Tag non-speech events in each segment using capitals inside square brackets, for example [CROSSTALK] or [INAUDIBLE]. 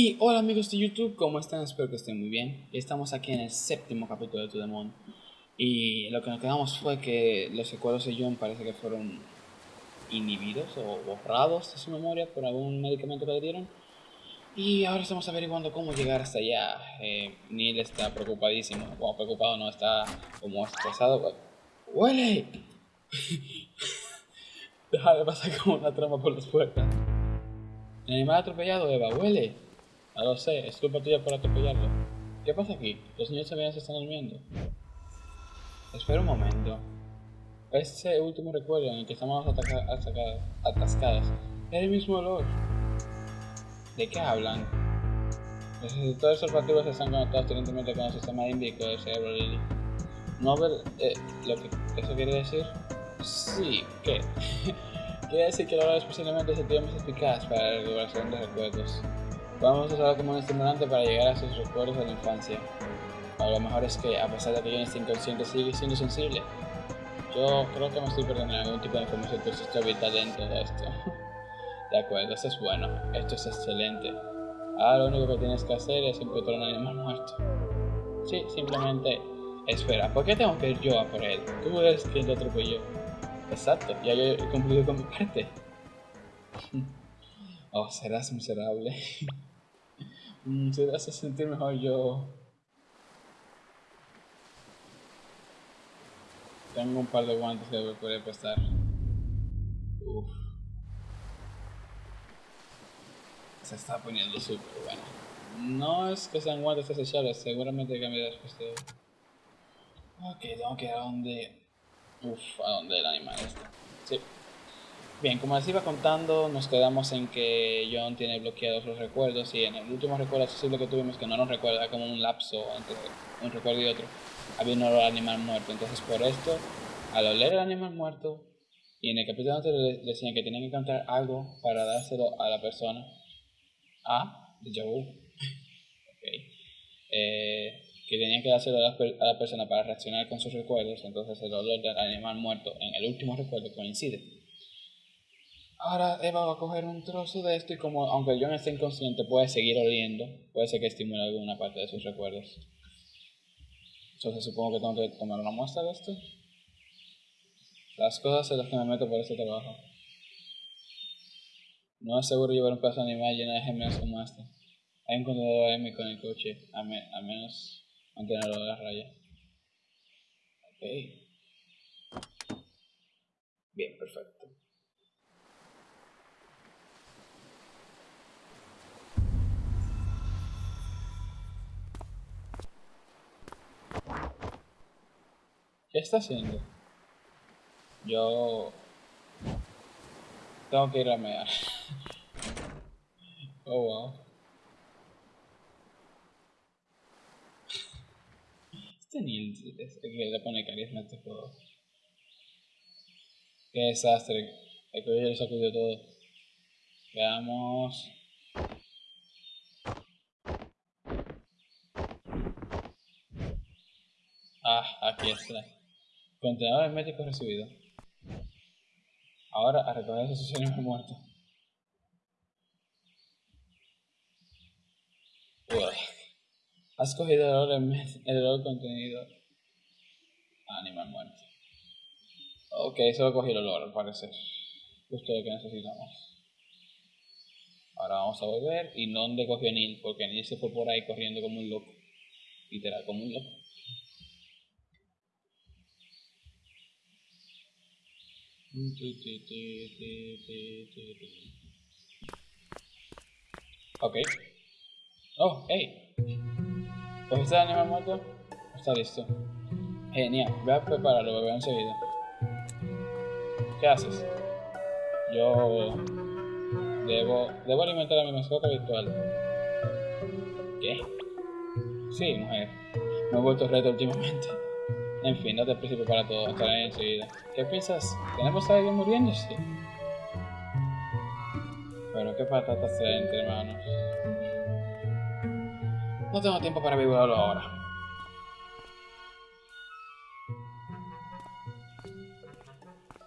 Y hola amigos de YouTube, ¿cómo están? Espero que estén muy bien. Estamos aquí en el séptimo capítulo de To The Moon. Y lo que nos quedamos fue que los recuerdos de John parece que fueron inhibidos o borrados de su memoria por algún medicamento que le dieron. Y ahora estamos averiguando cómo llegar hasta allá. Eh, Neil está preocupadísimo. Bueno, preocupado no, está como estresado. ¡Huele! [LAUGHS] Deja de pasar como una trama por las puertas. El animal atropellado, Eva, huele. No lo sé, es culpa tuya por atropellarlo. ¿Qué pasa aquí? Los niños también se están durmiendo. Espera un momento. Ese último recuerdo en el que estamos atascados es el mismo olor. ¿De qué hablan? Los receptores olfativos están conectados directamente con el sistema límbico del cerebro Lily. ¿No ver eh, lo que eso quiere decir? Sí, ¿qué? [LAUGHS] quiere decir que el olor es posiblemente más eficaz para la recuperación de recuerdos. Vamos a usarlo como un estimulante para llegar a sus recuerdos de la infancia. A lo mejor es que, a pesar de que yo esté inconsciente, sigue siendo sensible. Yo creo que me estoy perdiendo algún tipo de información que está vital en todo esto. [LAUGHS] De acuerdo, esto es bueno, esto es excelente. Ahora lo único que tienes que hacer es encontrar un animal muerto. Sí, simplemente espera. ¿Por qué tengo que ir yo a por él? Tú eres quien lo atropelló. Exacto, ya yo he cumplido con mi parte. [LAUGHS] Oh, serás miserable. [LAUGHS] Mm, te hace sentir mejor yo. Tengo un par de guantes que poder prestar. Uf. Se está poniendo súper bueno. No es que sean guantes desechables, seguramente cambiarás después de... Ok, tengo que ir a donde... Uf, a donde el animal está. Sí. Bien, como les iba contando, nos quedamos en que John tiene bloqueados los recuerdos y en el último recuerdo accesible que tuvimos, que no nos recuerda, como un lapso entre un recuerdo y otro, había un olor animal muerto. Entonces, por esto, al oler el animal muerto, y en el capítulo anterior decían que tenían que encontrar algo para dárselo a la persona, a de [LAUGHS] eh, que tenían que dárselo a la, a la persona para reaccionar con sus recuerdos, entonces el olor del animal muerto en el último recuerdo coincide. Ahora Eva va a coger un trozo de esto y como aunque John esté inconsciente puede seguir oliendo, puede ser que estimule alguna parte de sus recuerdos. Entonces supongo que tengo que tomar una muestra de esto. Las cosas en las que me meto por este trabajo. No es seguro llevar un pedazo animal lleno de gemelos como este. Hay un contenedor M con el coche, a, menos mantenerlo a la raya. Ok. Bien, perfecto. ¿Qué está haciendo? Yo... Tengo que ir a mear. [LAUGHS] oh, wow. Este Neil es el que le pone carisma a este juego. Qué desastre. El que ya lo sacudió todo. Veamos. Ah, aquí está. Contenedor hermético recibido. Ahora a recoger esos sucesos muertos. Uy. Has cogido el olor, el olor contenido. Animal muerto. Ok, solo cogí el olor, al parecer. Justo lo que necesitamos. Ahora vamos a volver. ¿Y dónde cogió Neil? Porque Neil se fue por ahí corriendo como un loco. Literal, como un loco. Ok. Oh, hey. ¿Pues está el animal muerto? Está listo. Genial. Voy a prepararlo, lo veo enseguida. ¿Qué haces? Yo... Debo... Debo alimentar a mi mascota virtual. ¿Qué? Sí, mujer. Me he vuelto reto últimamente. En fin, no te preocupes para todo, estaré enseguida. ¿Qué piensas? ¿Tenemos a alguien muriéndose? Pero qué patatas trae entre manos. No tengo tiempo para vivirlo ahora.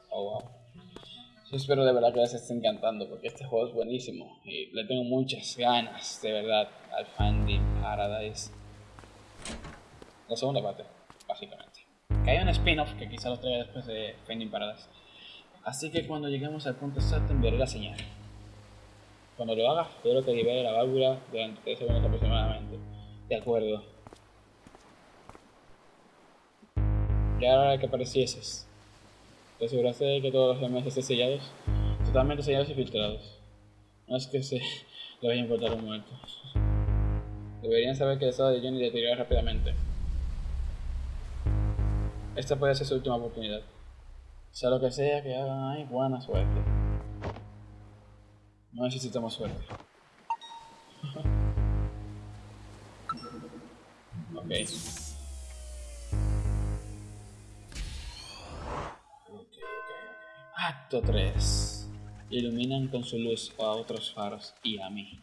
Oh, wow. Yo espero de verdad que les esté encantando porque este juego es buenísimo y le tengo muchas ganas, de verdad, al Finding Paradise. La segunda parte, básicamente. Que hay un spin-off que quizá lo traiga después de Finding Paradise. Así que cuando lleguemos al punto exacto enviaré la señal. Cuando lo haga, espero que libere la válvula durante 3 segundos aproximadamente. De acuerdo. Y ahora que aparecieses, te aseguraste de que todos los demás estén sellados, totalmente sellados y filtrados. No es que se [LAUGHS] le vaya a importar un muerto. Deberían saber que el estado de Johnny deteriora rápidamente. Esta puede ser su última oportunidad. Sea lo que sea que hagan ahí, buena suerte. No necesitamos suerte. [LAUGHS] ok. Acto 3. Iluminan con su luz a otros faros y a mí.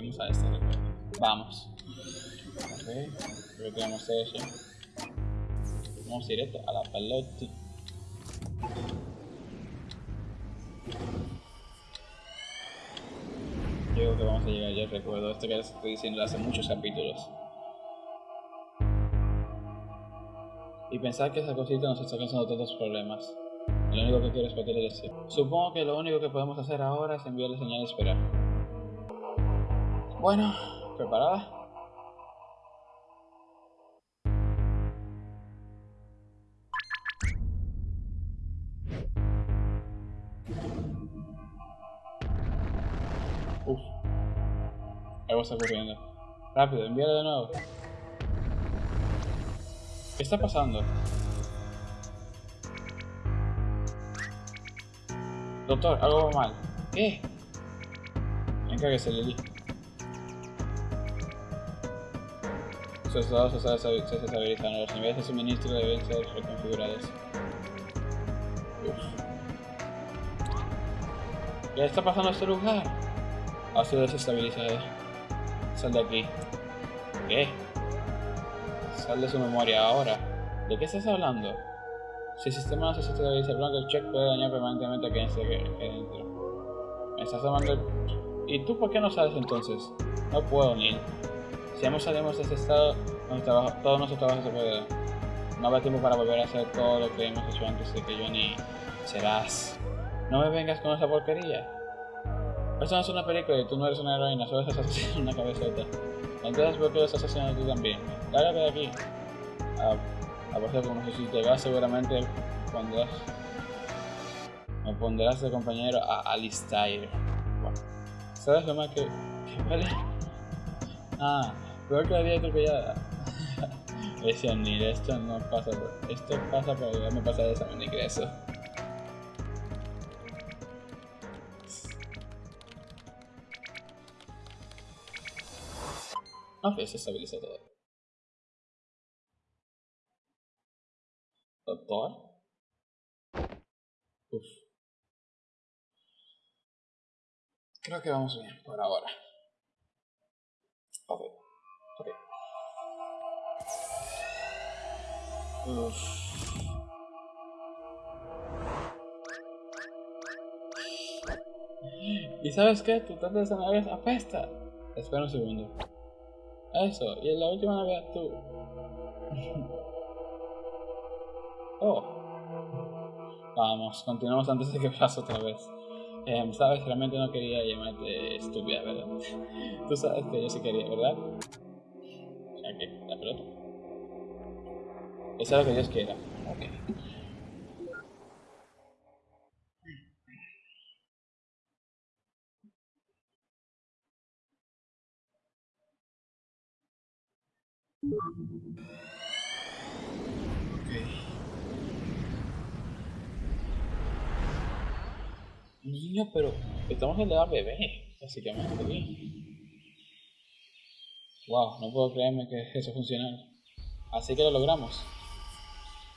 Volvemos a este recuerdo. Vamos. Ok, creo eso. Vamos directo a la pelota. Yo creo que vamos a llegar ya recuerdo esto que les estoy diciendo hace muchos capítulos. Y pensar que esa cosita nos está causando tantos problemas. Lo único que quiero es poder decir. Supongo que lo único que podemos hacer ahora es enviarle señal de esperar. Bueno, ¿preparada? Uf. Algo está ocurriendo. Rápido, envíalo de nuevo. ¿Qué está pasando? Doctor, algo va mal. ¿Qué? Encárguese, Lily. Sus estados se desestabilizan. Los niveles de suministro deben ser reconfigurados. Uf. ¿Qué está pasando a este lugar? Ha sido desestabilizado. Sal de aquí. ¿Qué? Sal de su memoria ahora. ¿De qué estás hablando? Si el sistema no se estabiliza, el check puede dañar permanentemente a quien esté dentro. Me estás llamando. ¿Y tú por qué no sales entonces? No puedo, Neil. Si ambos salimos de ese estado, trabajo, todo nuestro trabajo se puede. No habrá tiempo para volver a hacer todo lo que hemos hecho antes de que yo ni serás. No me vengas con esa porquería. Esto no es una película y tú no eres una heroína, solo estás haciendo una cabezota. Entonces, ¿por qué lo estás haciendo tú también? Lárgate de aquí. Ah, Aparte, como si te seguramente pondrás, me pondrás de compañero a Alistair. ¿Sabes lo más que, que vale? Ah, peor que la vida atropellada. [LAUGHS] Ese ni esto no pasa por. Esto pasa por me pasa de examen de ingreso. Ok, se estabiliza todo. Doctor. Uf. Creo que vamos bien por ahora. Uf. ¿Y sabes qué? Tu tata de zanahorias apesta. Espera un segundo. Eso, y en la última Navidad tú. [LAUGHS] Oh. Vamos, continuamos antes de que pase otra vez. Eh, sabes, realmente no quería llamarte estúpida, ¿verdad? [LAUGHS] Tú sabes que yo sí quería, ¿verdad? Ok, la pelota. Eso es lo que Dios quiera. Ok. Niño, pero estamos en la edad bebé, básicamente Wow, no puedo creerme que eso funcione. Así que lo logramos.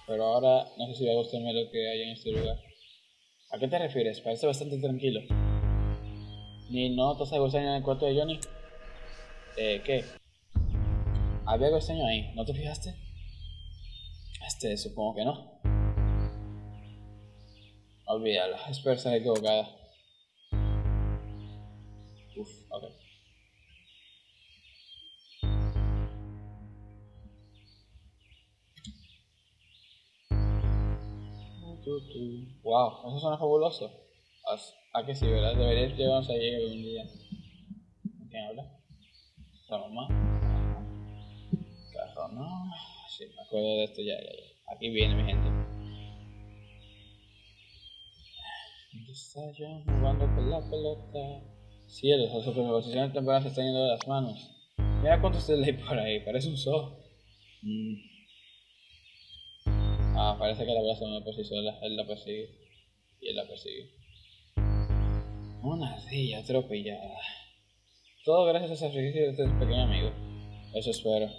Pero ahora no sé si va a gustarme lo que hay en este lugar. ¿A qué te refieres? Parece bastante tranquilo. ¿Ni no te extraño en el cuarto de Johnny? Eh, ¿qué? ¿Había algo ahí? ¿No te fijaste? Este, supongo que no. Olvídalo, espero estar equivocada. Uf, ok. Wow, eso suena fabuloso. ¿A qué sí, verdad? Deberías llevarnos allí algún día. ¿Quién habla? ¿La mamá? Carro, no. Sí, me acuerdo de esto ya, ya, ya. Aquí viene mi gente. ¿Dónde está yo jugando con la pelota? Cielos, las superposiciones temporales se están yendo de las manos. Mira cuántos se leí por ahí, parece un zoo. Mm. Ah, parece que la por sí sola. Él la persigue. Y él la persigue. Una ardilla atropellada. Todo gracias a ese sacrificio de este pequeño amigo. Eso espero.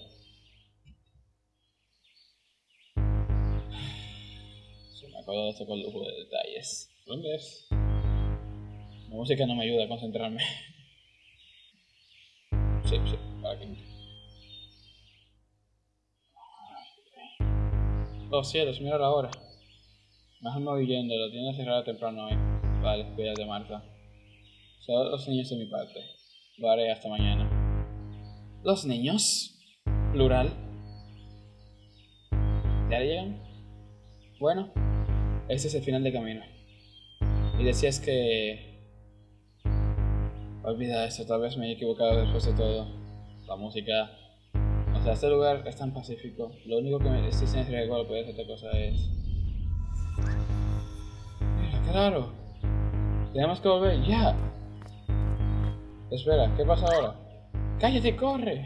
Se me acuerdo de esto con lujo de detalles. ¿Dónde es? La música no me ayuda a concentrarme. [LAUGHS] Sí, sí, para aquí. Oh cielos, mira la hora. Mejor me voy yendo, la tienda cerrada temprano hoy. Vale, cuídate Marta. Solo los niños de mi parte. Lo haré hasta mañana. ¿Los niños? Plural. ¿Ya llegan? Bueno, este es el final de camino. Y decías que... Olvida eso, tal vez me he equivocado después de todo. La música este lugar es tan pacífico. Lo único que me estoy sin riesgo puede hacer otra cosa es. Claro. Tenemos que volver ya. Espera, ¿qué pasa ahora? ¡Cállate, corre!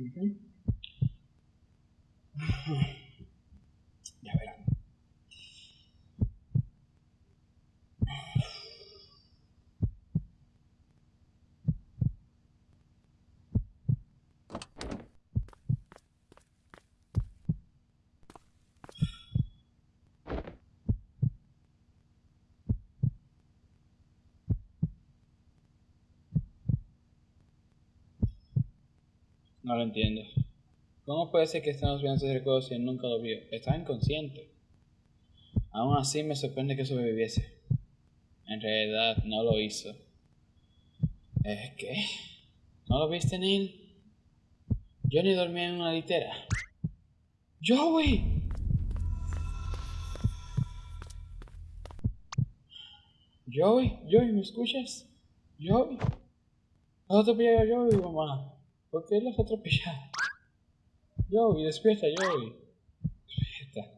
Ya No lo entiendo. ¿Cómo puede ser que estemos viendo ese recuerdo si él nunca lo vio? Estaba inconsciente. Aún así me sorprende que sobreviviese. En realidad no lo hizo. ¿Es qué? ¿No lo viste, Neil? Yo ni dormía en una litera. ¡Joey! Joey, Joey, ¿me escuchas? Joey. ¿Has atropellado a Joey, mamá? ¿Por qué lo has atropellado? Joey, despierta, Joey. Despierta.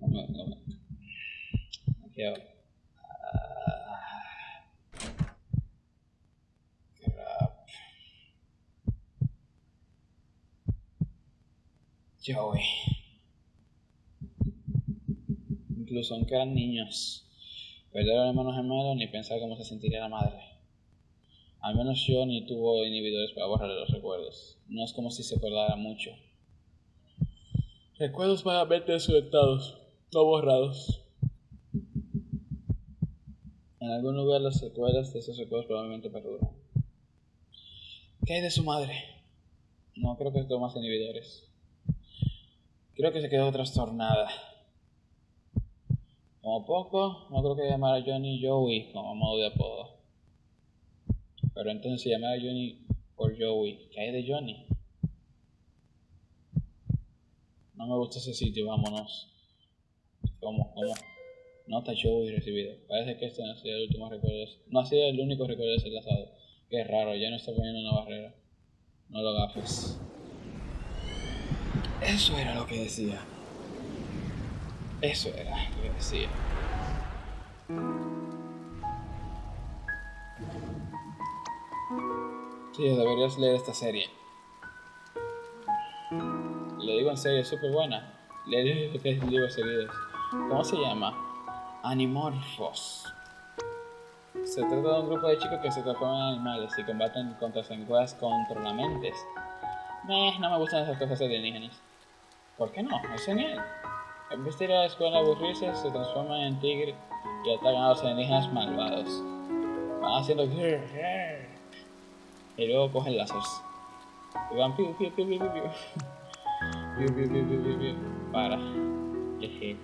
No, no, no. Aquí ahora. Joey. Incluso aunque eran niños, perder a los hermanos gemelos ni pensar cómo se sentiría la madre. Al menos yo ni tuvo inhibidores para borrarle los recuerdos. No es como si se acordara mucho. Recuerdos vagamente desconectados, no borrados. En algún lugar las secuelas de esos recuerdos probablemente perduran. ¿Qué hay de su madre? No creo que tuvo más inhibidores. Creo que se quedó trastornada. Como poco, no creo que llamara Johnny Joey como modo de apodo. Pero entonces llamar a Johnny por Joey. ¿Qué hay de Johnny? No me gusta ese sitio, vámonos. ¿Cómo? ¿Cómo? Nota show y recibido. Parece que este no ha sido el último recuerdo. No ha sido el único recuerdo desenlazado. Qué raro, ya no está poniendo una barrera. No lo gafes. Eso era lo que decía. Eso era lo que decía. Sí, deberías leer esta serie. Le digo en serio, es súper buena. Le digo que es libros seguidos. ¿Cómo se llama? Animorphos. Se trata de un grupo de chicos que se transforman en animales y combaten contra sanguas controlamentes. Meh, no me gustan esas cosas alienígenas. ¿Por qué no? Es genial. En vez de ir a la escuela aburrirse, se transforman en tigre y atacan a los alienígenas malvados. Van haciendo y luego cogen láseres. Y van piu piu piu piu piu piu. Piu piu piu piu. Para. Jeje.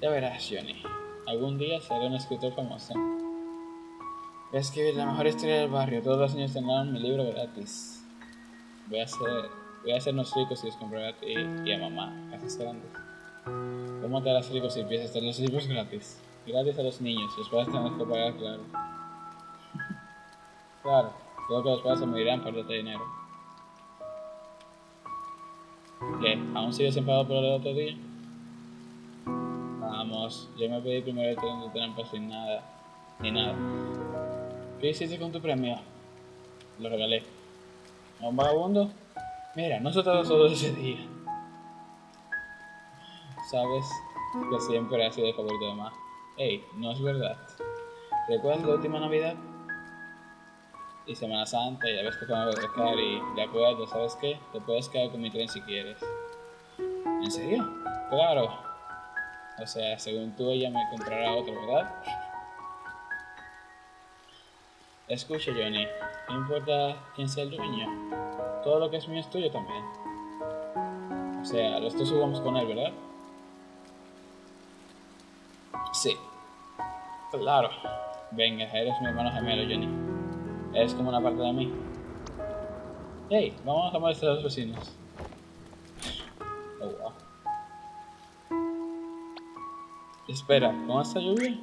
Ya verás, Johnny. Algún día seré un escritor famoso. Voy a escribir la mejor historia del barrio. Todos los niños tendrán mi libro gratis. Voy a hacer, voy a hacernos ricos y les compraré a ti y a mamá casas grandes. ¿Cómo te harás ricos si empiezas a tener los libros gratis? Gratis a los niños, los padres tenemos que pagar, claro. Claro, creo que los padres se morirán por darte dinero. ¿Qué? ¿Aún sigues enfadado por el otro día? Vamos, yo me pedí primero el tren de trampa sin nada, ni nada. ¿Qué hiciste con tu premio? Lo regalé. ¿A un vagabundo? Mira, no se trató solo ese día. Sabes que siempre ha sido el favorito de más. Ey, no es verdad. ¿Recuerdas la última Navidad? Y Semana Santa y la vez que fuimos a pescar y de acuerdo, ¿sabes qué? Te puedes quedar con mi tren si quieres. ¿En serio? Claro. O sea, según tú ella me comprará otro, ¿verdad? Escucha, Johnny, no importa quién sea el dueño. Todo lo que es mío es tuyo también. O sea, los dos jugamos con él, ¿verdad? Sí. Claro. Venga, eres mi hermano gemelo, Johnny. Eres como una parte de mí. Hey, vamos a molestar a los vecinos. Oh, wow. Espera, ¿con esta lluvia?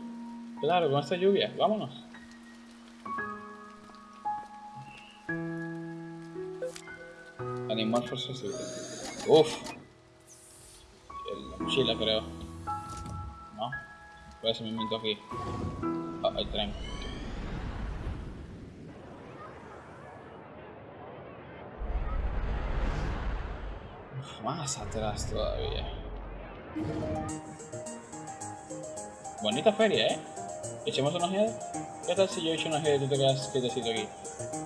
Claro, con esta lluvia. Vámonos. Animal Force Uf. La mochila, creo. No. Por ese momento aquí. Ah, el tren. Uf, más atrás todavía. Bonita feria, ¿eh? ¿Echemos una ojeada? ¿Qué tal si yo echo una ojeada y tú te quedas quietecito aquí?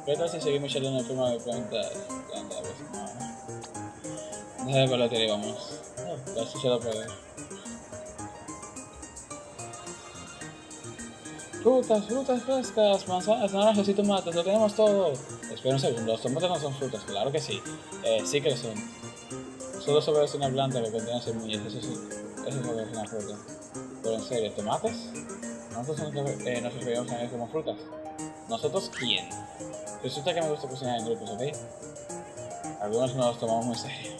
¿Qué tal si seguimos echando una forma de preguntas? Deja de y vamos. No, casi se lo puede. Frutas, frutas frescas, manzanas, naranjas y tomates, lo tenemos todo. Espera un segundo, los tomates no son frutas, claro que sí. Eh, sí que lo son. Solo sobre una planta que contiene semillas, eso sí, eso es lo que es una fruta. Pero en serio, ¿tomates? Nosotros eh, nos referimos a ellos como frutas. ¿Nosotros quién? Resulta que me gusta cocinar en grupos, ¿ok? Algunos no los tomamos muy serio.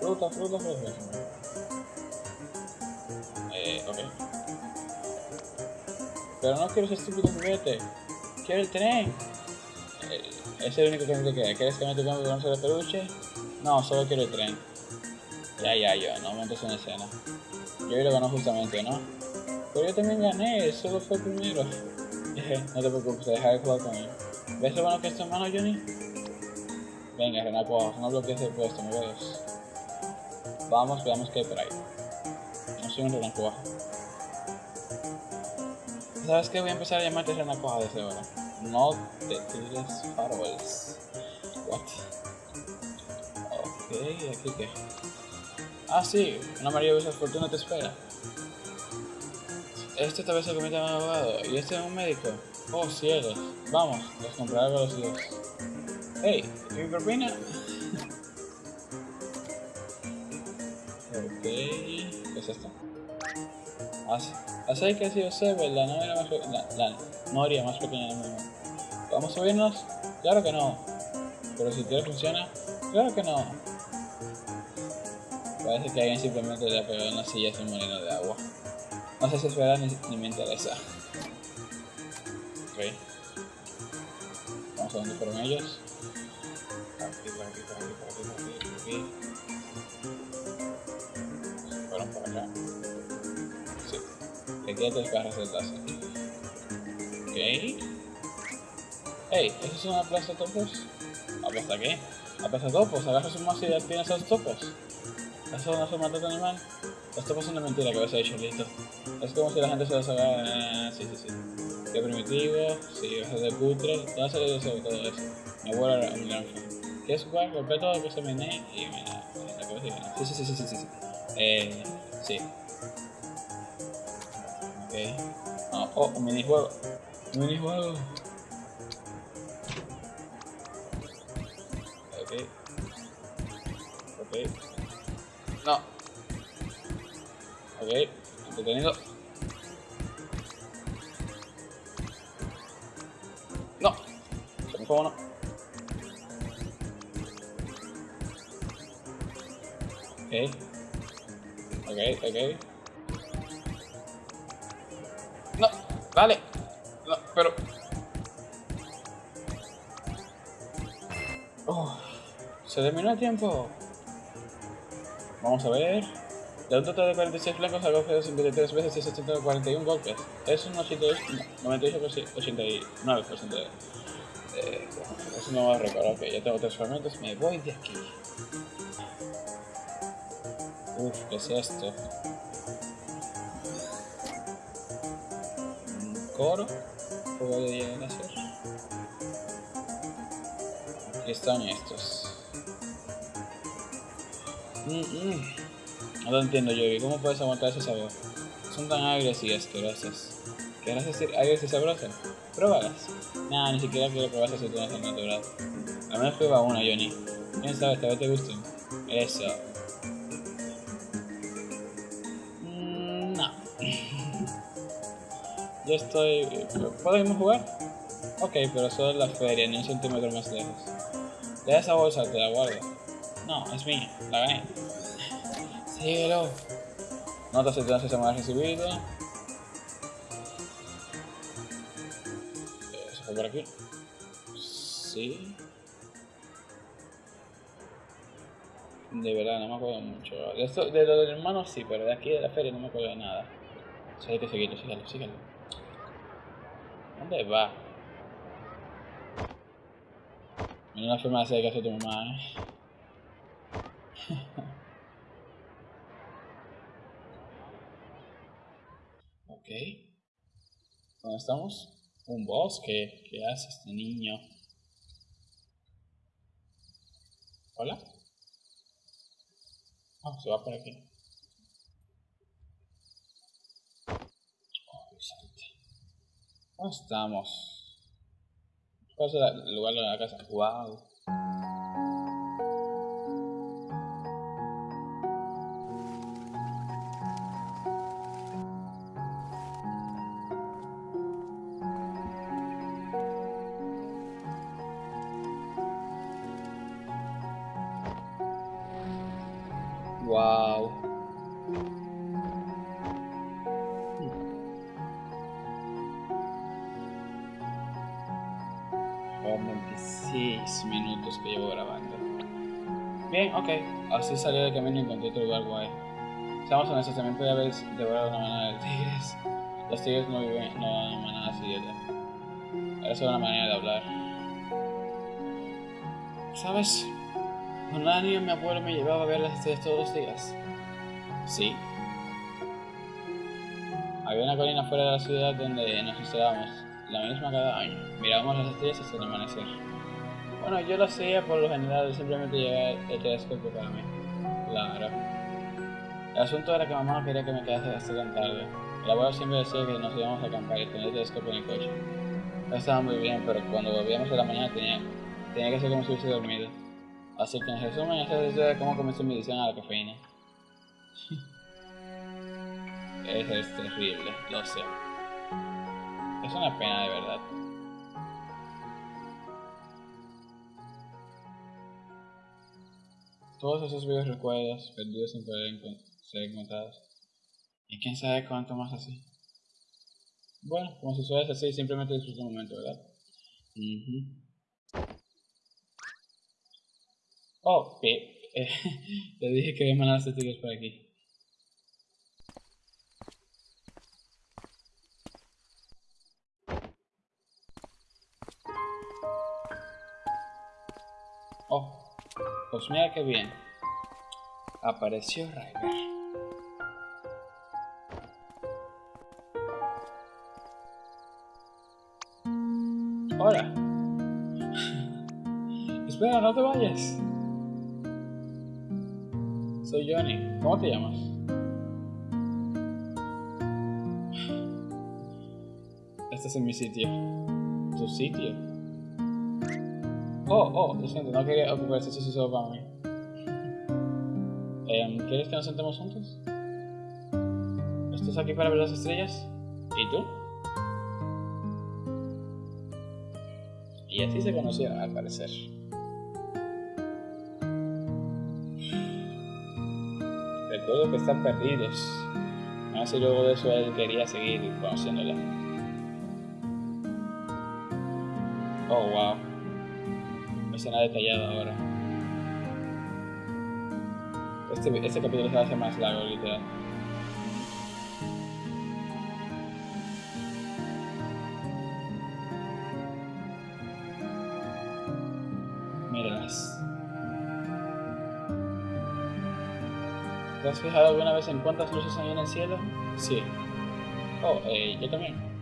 Fruta, fruta, fruta. Eh, ok. Pero no quiero ese estúpido juguete. Quiero el tren. Eh, es el único que me queda. ¿Quieres que me toque un de peluche? No, solo quiero el tren. Ya, ya, yo, no montes en escena. Yo lo ganó justamente, ¿no? Pero yo también gané, solo fue primero. [LAUGHS] no te preocupes, deja de jugar con él. ¿Ves lo bueno que es tu hermano, Johnny? Venga, Renato, no bloquees el puesto, me ves. Vamos, veamos qué hay por ahí. No soy un renacuajo. ¿Sabes qué? Voy a empezar a llamarte renacuajo desde ahora. No te tires faroles. What? ¿Aquí qué? Ah, sí, una maravillosa fortuna te espera. Este tal vez se en un abogado y este es un médico. Oh, cielos. Vamos, los compraré con los dos. Hey, ¿y mi propina? [LAUGHS] ok, ¿qué es esto? Así, así que si sé, la novia más, la, la noria más pequeña del mundo. ¿Vamos a subirnos? Claro que no. Pero si todo funciona, claro que no. Parece que alguien simplemente le ha pegado una silla a un molino de agua. No sé si es verdad ni, ni me interesa. Ok. Vamos a dónde fueron ellos. Aquí, por aquí, por aquí, por aquí, por aquí, por aquí. Fueron por acá. Sí. Te queda tres barras de taza. Ok. Hey, ¿eso es una plaza topos? ¿Aplasta qué? ¿Aplasta topos? ¿Agarras un mazo y ya tienes a los topos? ¿Eso no es un maltrato animal? Topos son una mentira que a dicho listo. Es como si la gente se los haga... Eh, sí, sí, sí. Qué primitivo, sí, vas a ser cutre. Te vas a salir sobre todo eso. Mi abuelo era un gran fan. ¿Quieres jugar? Golpea todo lo que se menee y mira, la cabeza y mira. Sí, sí, sí, sí, sí, sí. sí. Eh, sí. Ok. Oh, oh, un minijuego. Un minijuego. Ok. Entretenido. No. Se me fue uno. Ok. Ok, ok. No, dale. No, pero... Oh, se terminó el tiempo. Vamos a ver. De un total de 46 blancos hago 53 veces y 741 golpes. Es un 88, 98, 89% de... Eh, es un nuevo récord. Ok, ya tengo tres fragmentos. Me voy de aquí. Uf, ¿qué es esto? ¿Un coro? ¿Juego de nacer? Aquí están estos. Mm, mm. No lo entiendo, Yogi. ¿Cómo puedes aguantar ese sabor? Son tan agrias y asquerosas. ¿Querrás decir agrias y sabrosas? Pruébalas. Nah, ni siquiera quiero si tú no estás natural. Al menos prueba una, Johnny. ¿Quién sabe? Tal vez te gusten. Eso. Mm, no. [LAUGHS] Yo estoy... ¿Puedo irme a jugar? Ok, pero solo en la feria, ni un centímetro más lejos. Deja esa bolsa, te la guardo. No, es mía, la gané. Síguelo. Nota si tienes ese mal recibido. Eso fue por aquí. Sí. De verdad, no me acuerdo mucho. De, esto, de lo del hermano sí, pero de aquí de la feria no me acuerdo de nada. O sea, hay que seguirlo, síguelo, síguelo. ¿Dónde va? Mira una forma de hacer caso a tu mamá, eh. [LAUGHS] ok. ¿Dónde estamos? Un bosque. ¿Qué hace este niño? ¿Hola? Ah, se va por aquí. Oh, ¿Dónde estamos? ¿Cuál es el lugar de la casa? Wow. Wow. Así salí del camino y encontré otro lugar guay. Seamos honestos, también podía haber devorado una manada de tigres. Los tigres no viven, no en manadas idiotas. Era solo una manera de hablar. ¿Sabes? Cuando era niño mi abuelo me llevaba a ver las estrellas todos los días. Sí. Había una colina fuera de la ciudad donde nos instalábamos, la misma cada año. Mirábamos las estrellas hasta el amanecer. Bueno, yo lo hacía por lo general, simplemente llevar el telescopio para mí. Claro. El asunto era que mamá no quería que me quedase hasta tan tarde. El abuelo siempre decía que nos íbamos a acampar y tener el telescopio en el coche. Estaba muy bien, pero cuando volvíamos a la mañana tenía, tenía que ser como si hubiese dormido. Así que en resumen, esa es de cómo comenzó mi adicción a la cafeína. [LAUGHS] es, es terrible, lo sé. Es una pena de verdad. Todos esos viejos recuerdos perdidos sin poder ser encontrados. Y quién sabe cuánto más así. Bueno, como suele así, simplemente disfruta un momento, ¿verdad? Oh, eh, le [LAUGHS] dije que había mandado tickets por aquí. Oh, pues mira qué bien. Apareció Ryder. Hola. [LAUGHS] Espera, no te vayas. Soy Johnny. ¿Cómo te llamas? Este es en mi sitio. ¿Tu sitio? Oh, oh, lo siento, no quería ocupar ese sitio solo para mí. Eh, ¿Quieres que nos sentemos juntos? ¿Estás aquí para ver las estrellas? ¿Y tú? Y así se conocieron al parecer. Recuerdo que están perdidos. Así luego de eso él quería seguir conociéndola. Oh, wow. Escena detallada ahora. Este, este capítulo se hace más largo, literal. ¿Te has fijado alguna vez en cuántas luces hay en el cielo? Sí. Oh, eh, yo también.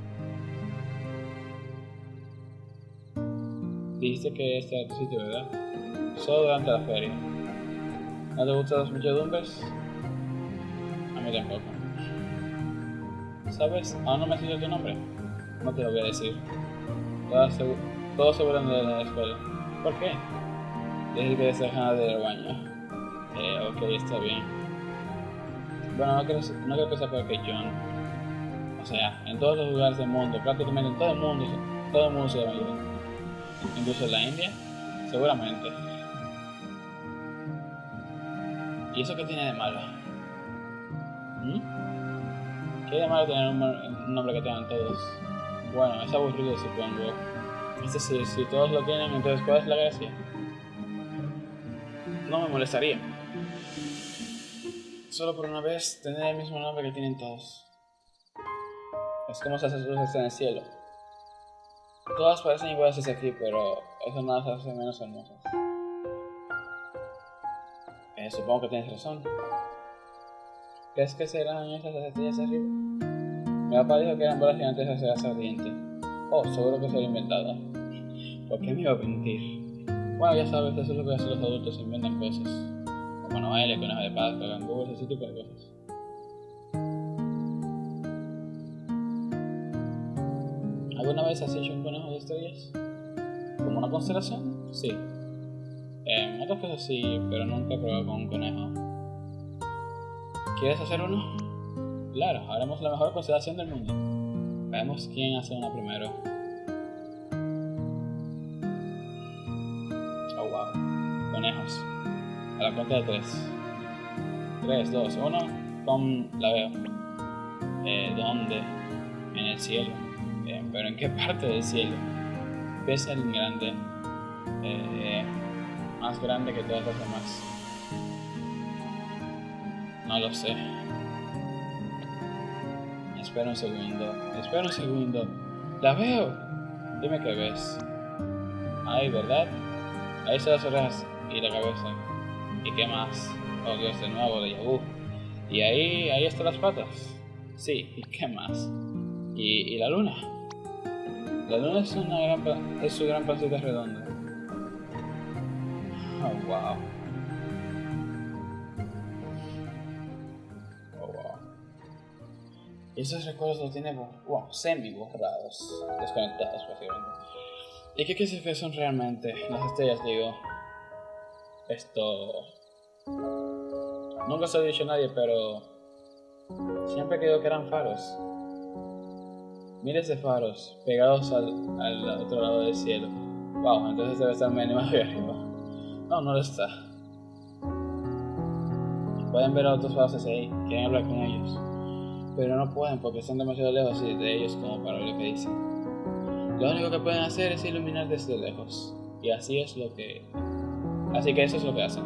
Dijiste que este era tu sitio, ¿verdad? Solo durante la feria. ¿No te gustan las muchedumbres? A mí tampoco. ¿Sabes? Aún no me has dicho tu nombre. No te lo voy a decir. Todo seguro de la escuela. ¿Por qué? Desde que dejar del baño. Eh, ok, está bien. Bueno, no creo, no creo que sea peor que John. O sea, en todos los lugares del mundo, prácticamente en todo el mundo, todo el mundo se llama John. Incluso la India, seguramente. ¿Y eso qué tiene de malo? ¿Mm? ¿Qué de malo tener un, nombre que tengan todos? Bueno, es aburrido supongo. Es decir, si todos lo tienen, entonces ¿cuál es la gracia? No me molestaría solo por una vez tener el mismo nombre que tienen todos. Es como esas luces en el cielo. Todas parecen iguales desde aquí, pero eso no las hace menos hermosas. Eh, supongo que tienes razón. ¿Crees que serán esas estrellas arriba? Mi papá dijo que eran bolas gigantes de acera ardiente. Oh, seguro que soy inventada. ¿Por qué me iba a mentir? Bueno, ya sabes, eso es lo que hacen los adultos, inventan cosas bueno, baile, conejo de Pascua, canguro, ese tipo de cosas. ¿Alguna vez has hecho un conejo de estrellas? ¿Como una constelación? Sí. Eh, otras cosas sí, pero nunca he probado con un conejo. ¿Quieres hacer uno? Claro, haremos la mejor constelación del mundo. Veamos quién hace una primero. Oh wow. Conejos. A la cuenta de 3. 3, 2, 1. Con la veo. Eh, ¿Dónde? En el cielo. ¿Pero en qué parte del cielo? ¿Ves el grande? Eh, más grande que todas las demás. No lo sé. Espera un segundo. Espera un segundo. ¡La veo! Dime qué ves. Ay, ¿verdad? Ahí están las orejas y la cabeza. ¿Y qué más? Oh Dios, de nuevo de Yahoo. Y ahí, ahí están las patas. Sí, ¿y qué más? ¿Y, y la luna? La luna es, una gran, es su gran pancita redonda. Oh, wow. Wow. Y esos recuerdos los tiene wow, semi borrados, desconectados básicamente. ¿Y qué crees que son realmente? Las estrellas, digo. Esto. Nunca se lo he dicho a nadie, pero. Siempre creo que eran faros. Miles de faros pegados al, al otro lado del cielo. Wow, entonces debe estar mínimo ahí arriba. No, no lo está. Pueden ver a otros fases ahí, quieren hablar con ellos. Pero no pueden porque están demasiado lejos de ellos como para ver lo que dicen. Lo único que pueden hacer es iluminar desde lejos. Y así es lo que... Así que eso es lo que hacen.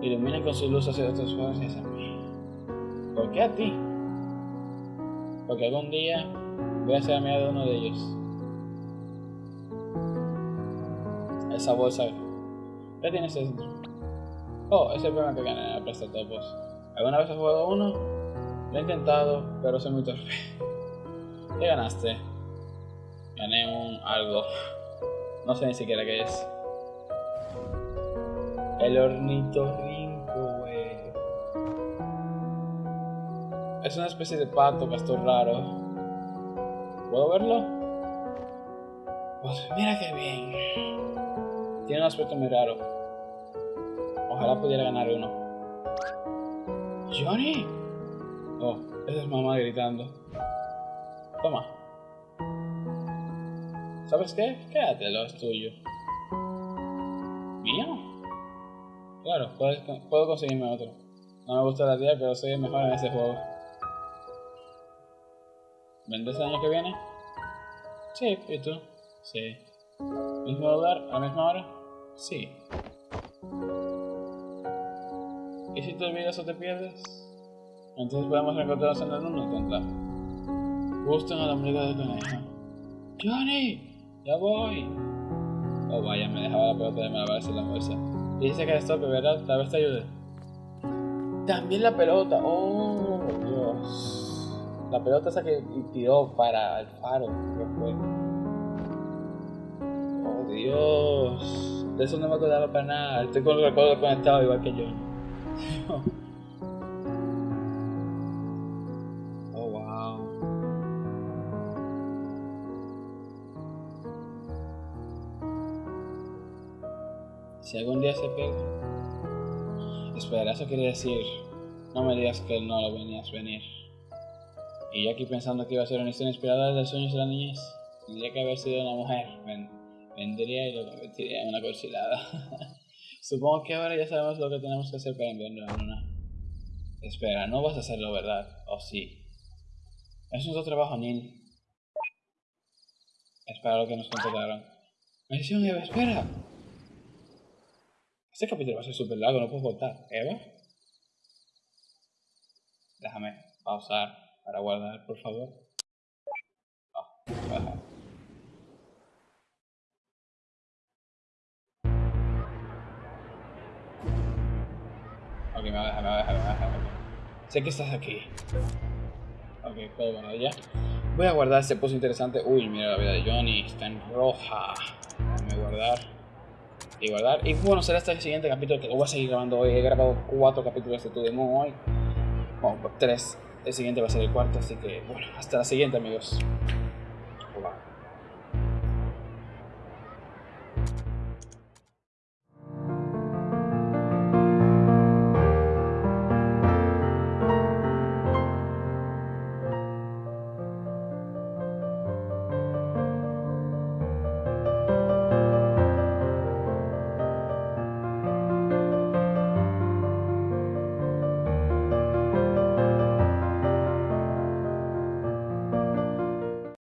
Iluminan con sus luces hacia otros fases y dicen... ¿Por qué a ti? Porque algún día voy a ser amiga de uno de ellos. Esa bolsa. ¿Qué tienes dentro? Oh, es el premio que gané en la Topos. ¿Alguna vez has jugado uno? Lo he intentado, pero soy muy torpe. ¿Qué ganaste? Gané un algo. No sé ni siquiera qué es. El ornitorrinco, Es una especie de pato castor raro. ¿Puedo verlo? Pues mira qué bien. Tiene un aspecto muy raro. Ojalá pudiera ganar uno. ¡Johnny! Oh, esa es mamá gritando. Toma. ¿Sabes qué? Quédatelo, es tuyo. ¿Mío? Claro, puedo conseguirme otro. No me gusta la tía, pero soy mejor en ese juego. ¿Vendes el año que viene? Sí, ¿y tú? Sí. ¿Mismo lugar? ¿A la misma hora? Sí. ¿Y si te olvidas o te pierdes? Entonces podemos encontrarnos en el uno contra. Justo en el ombligo del conejo. ¡Johnny! ¡Ya voy! Oh vaya, me dejaba la pelota de malabares en la bolsa. Dice que esto, ¿verdad? Tal vez te ayude. También la pelota. Oh, Dios. La pelota esa que tiró para el faro. ¿Qué fue? Oh, Dios. De eso no me acordaba para nada. Estoy con el recuerdo conectado igual que yo. [LAUGHS] Si algún día se pega. Espera, eso quiere decir. No me digas que no lo venías venir. Y yo aquí pensando que iba a ser una historia inspirada de los sueños de la niñez. Tendría que haber sido una mujer. vendría y lo convertiría en una cochilada. [LAUGHS] Supongo que ahora ya sabemos lo que tenemos que hacer para enviarlo a una. Espera, no vas a hacerlo, ¿verdad? ¿O sí? Es nuestro trabajo, Neil. Espera lo que nos contrataron. Mención Eva, espera. Este capítulo va a ser súper largo, no puedo cortar. ¿Eva? Déjame pausar para guardar, por favor. Oh, Ok, me va a dejar, me va a dejar, me va a dejar. Sé que estás aquí. Ok, puedo bueno, ya. Voy a guardar este post interesante. Uy, mira la vida de Johnny, está en roja. Déjame guardar y guardar. Y bueno, será este el siguiente capítulo que lo voy a seguir grabando hoy. He grabado cuatro capítulos de Tu Moon hoy. Bueno, tres. El siguiente va a ser el cuarto, así que bueno, hasta la siguiente amigos.